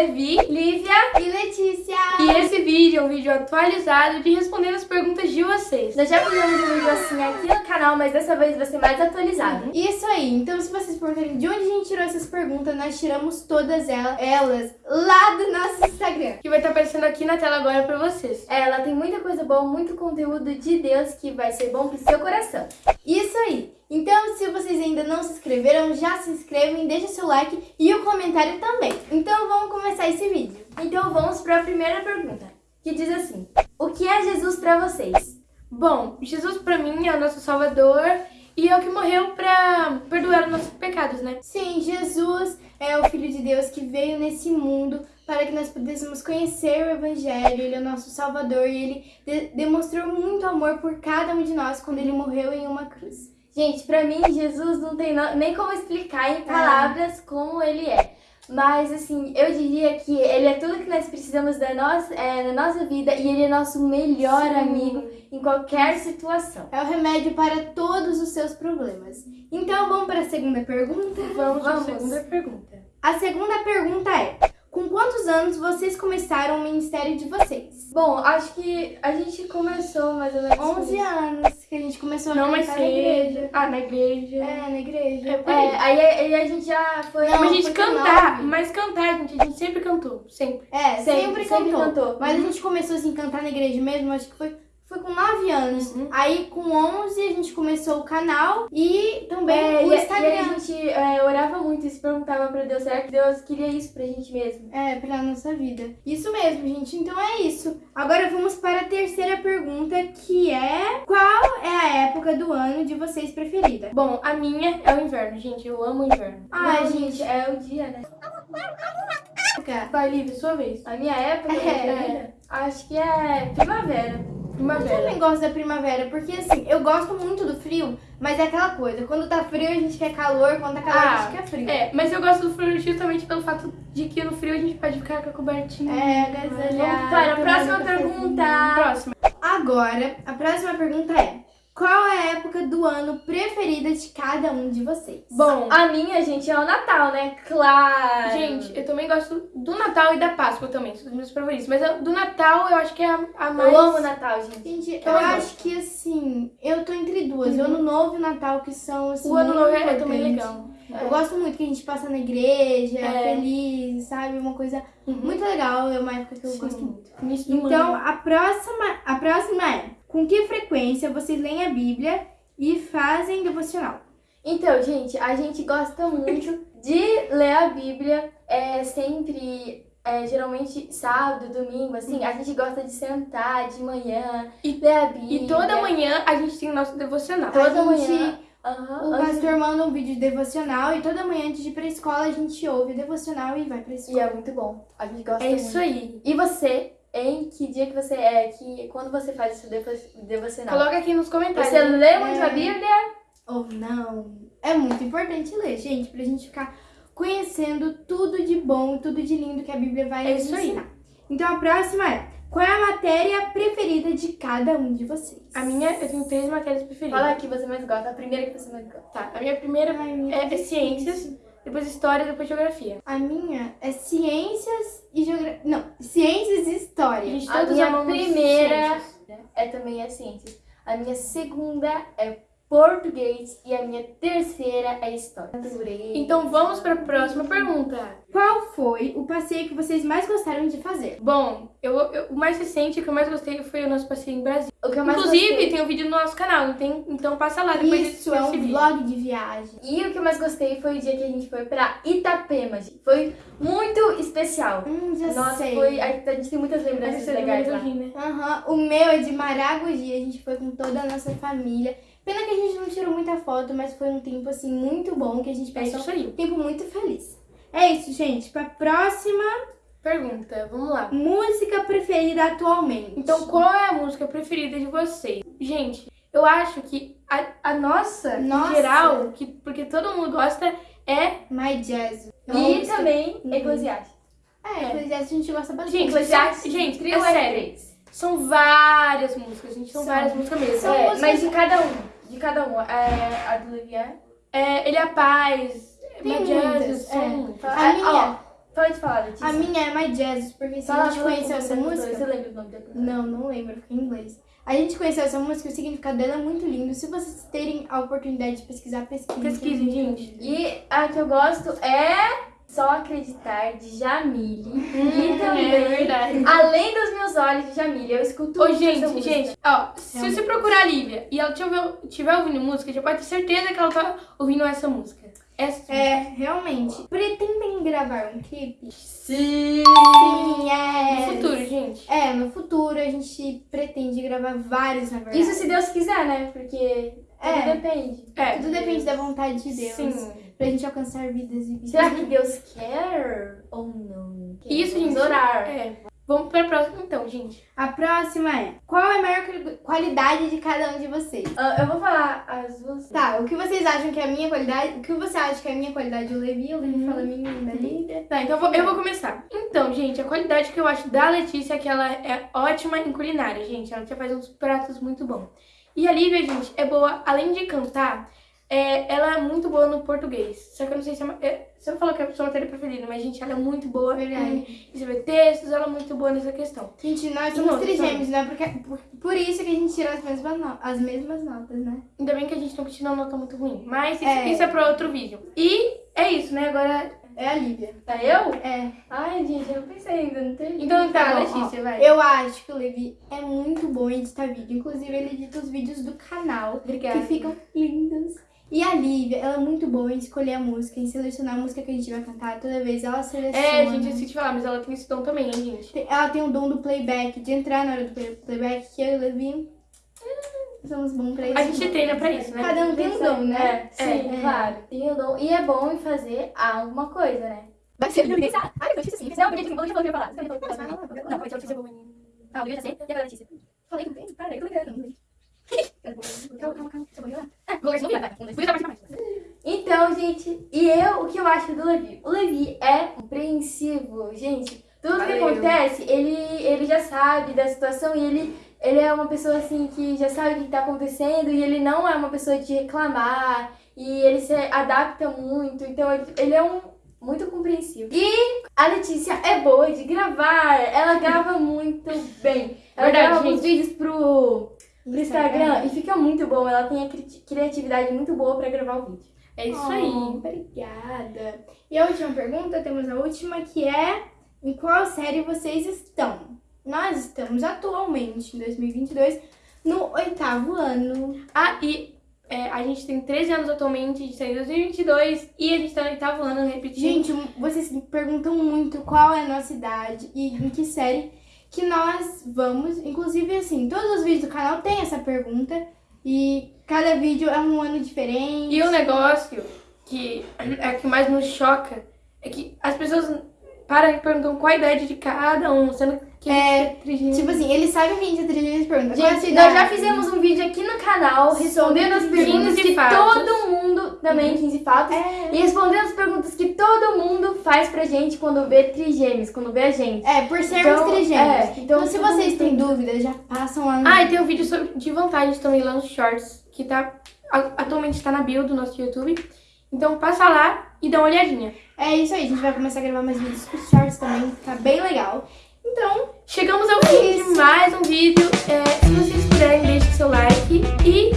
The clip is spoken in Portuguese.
Levi, Lívia e Letícia. E esse vídeo é um vídeo atualizado de responder as perguntas de vocês. Nós já fizemos um vídeo assim aqui no canal, mas dessa vez vai ser mais atualizado. Isso aí, então se vocês perguntarem de onde a gente tirou essas perguntas, nós tiramos todas elas, elas lá do nosso Instagram. Que vai estar aparecendo aqui na tela agora pra vocês. É, ela tem muita coisa boa, muito conteúdo de Deus que vai ser bom pro seu coração. Isso aí. Então, se vocês ainda não se inscreveram, já se inscrevem, deixa seu like e o comentário também. Então, vamos começar esse vídeo. Então, vamos para a primeira pergunta, que diz assim: O que é Jesus para vocês? Bom, Jesus para mim é o nosso Salvador e é o que morreu para perdoar os nossos pecados, né? Sim, Jesus é o Filho de Deus que veio nesse mundo para que nós pudéssemos conhecer o Evangelho. Ele é o nosso Salvador e ele de demonstrou muito amor por cada um de nós quando ele morreu em uma cruz. Gente, pra mim, Jesus não tem nem como explicar em palavras é. como ele é. Mas, assim, eu diria que ele é tudo que nós precisamos da nossa, é, na nossa vida e ele é nosso melhor Sim. amigo em qualquer situação. É o remédio para todos os seus problemas. Então, vamos para a segunda pergunta? Vamos, vamos. para a segunda pergunta. A segunda pergunta é, com quantos anos vocês começaram o ministério de vocês? Bom, acho que a gente começou mais ou menos... 11 anos que a gente começou Não, a cantar na igreja. Ah, na igreja. É, na igreja. É, é aí, aí, a gente já foi... Não, a gente cantar, nove. mas cantar, gente, a gente sempre cantou, sempre. É, sempre, sempre, sempre cantou. cantou. Mas uhum. a gente começou assim, cantar na igreja mesmo, acho que foi foi com 9 anos. Uhum. Aí com 11 a gente começou o canal e também é, o Instagram. E, a gente é, se perguntava pra Deus, será que Deus queria isso pra gente mesmo? É, pra nossa vida. Isso mesmo, gente. Então é isso. Agora vamos para a terceira pergunta, que é qual é a época do ano de vocês preferida? Bom, a minha é o inverno, gente. Eu amo o inverno. Ah, Não, gente, é o dia, né? Vai, Lívia, sua vez. A minha época é, acho que é primavera. Primavera. Eu também gosto da primavera, porque assim, eu gosto muito do frio, mas é aquela coisa, quando tá frio a gente quer calor, quando tá calor ah, a gente quer frio. É, mas eu gosto do frio justamente pelo fato de que no frio a gente pode ficar com a cobertinha. É, agasalhar. Para a próxima pergunta. Próxima. Agora, a próxima pergunta é, qual é a época do ano preferida de cada um de vocês? Bom, a minha, gente, é o Natal, né? Claro! Gente, eu também gosto do Natal e da Páscoa também, são os meus favoritos. Mas do Natal eu acho que é a, a mais... Eu amo o Natal, gente. Gente, eu, eu acho que assim, eu tô entre duas. Uhum. O Ano Novo e o Natal, que são assim, O Ano Novo é também legal. É. Eu gosto muito que a gente passa na igreja, é. feliz, sabe? Uma coisa uhum. muito legal, é uma época que eu Sim. gosto muito. Então, a próxima, a próxima é com que frequência vocês leem a Bíblia e fazem devocional? Então, gente, a gente gosta muito de ler a Bíblia, é sempre, é, geralmente sábado, domingo, assim, a gente gosta de sentar de manhã e ler a Bíblia. E toda manhã a gente tem o nosso devocional. Toda manhã. Uhum, o pastor manda um vídeo de devocional e toda manhã antes de ir pra escola a gente ouve o devocional e vai pra escola. E é muito bom. A gente gosta É muito. isso aí. E você em que dia que você é, que quando você faz esse devocional. Coloca aqui nos comentários. Você lê muito é... a Bíblia? Ou não. É muito importante ler, gente, pra gente ficar conhecendo tudo de bom, tudo de lindo que a Bíblia vai é isso ensinar. Aí. Então a próxima é, qual é a matéria preferida de cada um de vocês? A minha, eu tenho três matérias preferidas. Fala a que você mais gosta, a primeira que você mais gosta. Tá, a minha primeira Ai, minha é, é ciências depois história, depois geografia. A minha é ciências e geografia. Não, ciências e história. A, gente, a minha primeira é também é ciências. A minha segunda é português e a minha terceira é história. Então vamos para a próxima pergunta. Qual foi o passeio que vocês mais gostaram de fazer? Bom, eu, eu o mais recente que eu mais gostei foi o nosso passeio em Brasília. Inclusive, gostei... tem um vídeo no nosso canal, tem, então passa lá depois Isso, é um vídeo. vlog de viagem. E o que eu mais gostei foi o dia que a gente foi pra Itapema, gente. Foi muito especial. Hum, já Nossa, sei. Foi, a, gente tem muitas lembranças legais lá. Né? Uhum. O meu é de Maragogi, a gente foi com toda a nossa família. Pena que a gente não tirou muita foto, mas foi um tempo, assim, muito bom, que a gente passou é um tempo muito feliz. É isso, gente. Pra próxima... Pergunta, vamos lá. Música preferida atualmente. Então, qual é a música preferida de vocês? Gente, eu acho que a, a nossa, nossa, em geral, que, porque todo mundo gosta, é... My Jazz. E também uhum. Eclesiastes. É, Eclesiastes a gente gosta bastante. Gente, Eclesiastes, gente, trio é sério. São várias músicas, gente, são, são. várias músicas mesmo. São é, músicas... Mas de cada um, de cada um. É, a do Levier? É, ele é a paz, Tem muitas, é. A minha... Pode falar, Letícia. A minha é My Jesus, porque se a gente conheceu essa música... Você lembra o nome da cantora? Não, não lembro, fica em inglês. A gente conheceu essa música o significado dela é muito lindo. Se vocês terem a oportunidade de pesquisar, pesquisem. Pesquisem, gente. E a que eu gosto é Só Acreditar, de Jamile. e também, é verdade. Além dos Meus Olhos, de Jamile. Eu escuto Ô, muito gente, gente, ó, se você procurar a Lívia e ela tiver, tiver ouvindo música, já pode ter certeza que ela tá ouvindo essa música. Essa É, realmente. Pretendem gravar um clipe? Sim! Sim, é. no futuro, gente. É, no futuro a gente pretende gravar vários, na verdade. Isso se Deus quiser, né? Porque tudo É. depende. É. Tudo depende da vontade de Deus. Sim. Pra gente alcançar vidas e vidas. Será que Deus quer ou não? Isso, Vamos gente. orar. É. Vamos pra próxima então, gente. A próxima é: qual é a maior quali- qualidade de cada um de vocês? Ah, eu vou falar as duas. Tá, o que vocês acham que é a minha qualidade? O que você acha que é a minha qualidade? O Levi, o Levi fala a minha da Lívia. Tá, então eu vou, eu vou começar. Então, gente, a qualidade que eu acho da Letícia é que ela é ótima em culinária, gente. Ela já faz uns pratos muito bons. E a Lívia, gente, é boa, além de cantar, é, ela é muito boa no português. Só que eu não sei se é, uma- é você não falou que é a sua matéria preferida, mas, gente, ela é muito boa Verdade. em escrever textos, ela é muito boa nessa questão. Gente, nós somos trigêmeos, né? Porque, por, por isso que a gente tira as mesmas, no- as mesmas notas, né? Ainda bem que a gente não tirou uma nota muito ruim. Mas isso É. isso é pra outro vídeo. E é isso, né? Agora. É a Lívia. Tá eu? É. Ai, gente, eu não pensei ainda, não tem. Então tá, Tá Letícia, vai. Eu acho que o Levi é muito bom em editar vídeo. Inclusive, ele edita os vídeos do canal. Obrigada. Que ficam lindos. E a Lívia, ela é muito boa em escolher a música, em selecionar a música que a gente vai cantar. Toda vez ela seleciona. É, gente, eu de falar, mas ela tem esse dom também, hein, gente? Tem- Ela tem o dom do playback, de entrar na hora do play- playback, que eu e o Levi hum, somos bons pra isso. A gente treina pra isso, né? Cada um tem um dom, né? É, sim, É. claro. Tem o dom. E é bom em fazer alguma coisa, né? Vai ser. Ah, eu notícia sim. Não, porque tipo, eu já falei que eu ia falar. Falou que eu ia falar. Não, porque a notícia boa. Ah, eu já sei. E agora a notícia? Falei que não tem. Para, eu tô ligando. Então, gente, e eu, o que eu acho do Levi? O Levi é compreensivo, gente. Tudo que Valeu. acontece, ele, ele já sabe da situação e ele, ele é uma pessoa assim que já sabe o que tá acontecendo e ele não é uma pessoa de reclamar e ele se adapta muito, então ele- ele é um muito compreensivo. E a Letícia é boa de gravar, ela grava muito bem. Ela Verdade, grava gente. vídeos pro, pro Instagram e fica muito bom. Ela tem a cri- criatividade muito boa pra gravar o vídeo. É isso Oh, aí. Obrigada. E a última pergunta, temos a última, que é: em qual série vocês estão? Nós estamos atualmente, em 2022, no oitavo ano. Ah, e é, a gente tem 13 anos atualmente, a gente tá em 2022 e a gente tá no oitavo ano repetindo. Gente, vocês me perguntam muito qual é a nossa idade e em que série que nós vamos. Inclusive, assim, todos os vídeos do canal tem essa pergunta. E cada vídeo é um ano diferente. E o negócio que é que mais nos choca é que as pessoas param e perguntam qual a idade de cada um, sendo que É, trigêmeo. Tipo assim, eles sabem que a gente é trigêmeos e perguntam. qual é Gente, nós já fizemos um vídeo aqui no canal respondendo as perguntas 15 que todo mundo, também 15 fatos, É. e respondendo as perguntas que todo mundo faz pra gente quando vê trigêmeos, quando vê a gente. É, por sermos Então, trigêmeos. é, então, então se vocês têm dúvidas, já passam lá no. Ah, e tem um vídeo sobre, de vantagens também lá nos shorts, que tá atualmente tá na bio do nosso YouTube. Então passa lá e dá uma olhadinha. É isso aí, a gente vai começar a gravar mais vídeos com shorts também, tá bem legal. Então, Chegamos ao fim de mais um vídeo. É, se vocês puderem, deixe seu like e